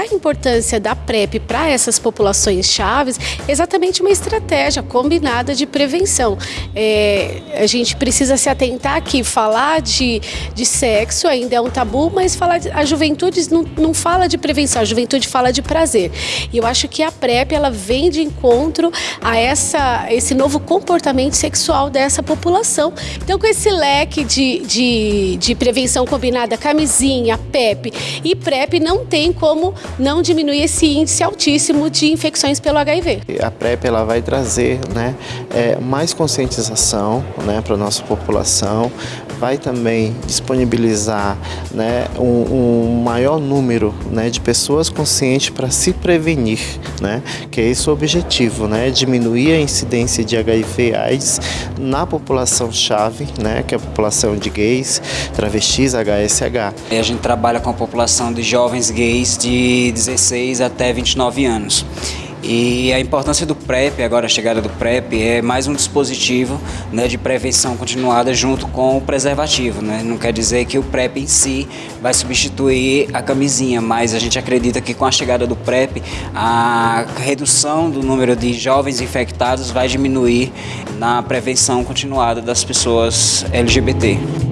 a importância da PrEP para essas populações chaves é exatamente uma estratégia combinada de prevenção. É, a gente precisa se atentar que falar de, de sexo ainda é um tabu, mas falar de, a juventude não, não fala de prevenção, a juventude fala de prazer. E eu acho que a PrEP ela vem de encontro a essa, esse novo comportamento sexual dessa população. Então, com esse leque de, de, de prevenção combinada, camisinha, PEP e PrEP, não tem como não diminuir esse índice altíssimo de infecções pelo HIV. A PrEP ela vai trazer né, é, mais conscientização né, para a nossa população, vai também disponibilizar né, um, um maior número né, de pessoas conscientes para se prevenir, né, que é esse o objetivo, né, diminuir a incidência de HIV AIDS na população-chave, né, que é a população de gays, travestis, HSH. A gente trabalha com a população de jovens gays de 16 até 29 anos. E a importância do PrEP, agora a chegada do PrEP, é mais um dispositivo né, de prevenção continuada junto com o preservativo. Né? Não quer dizer que o PrEP em si vai substituir a camisinha, mas a gente acredita que com a chegada do PrEP, a redução do número de jovens infectados vai diminuir na prevenção continuada das pessoas LGBT.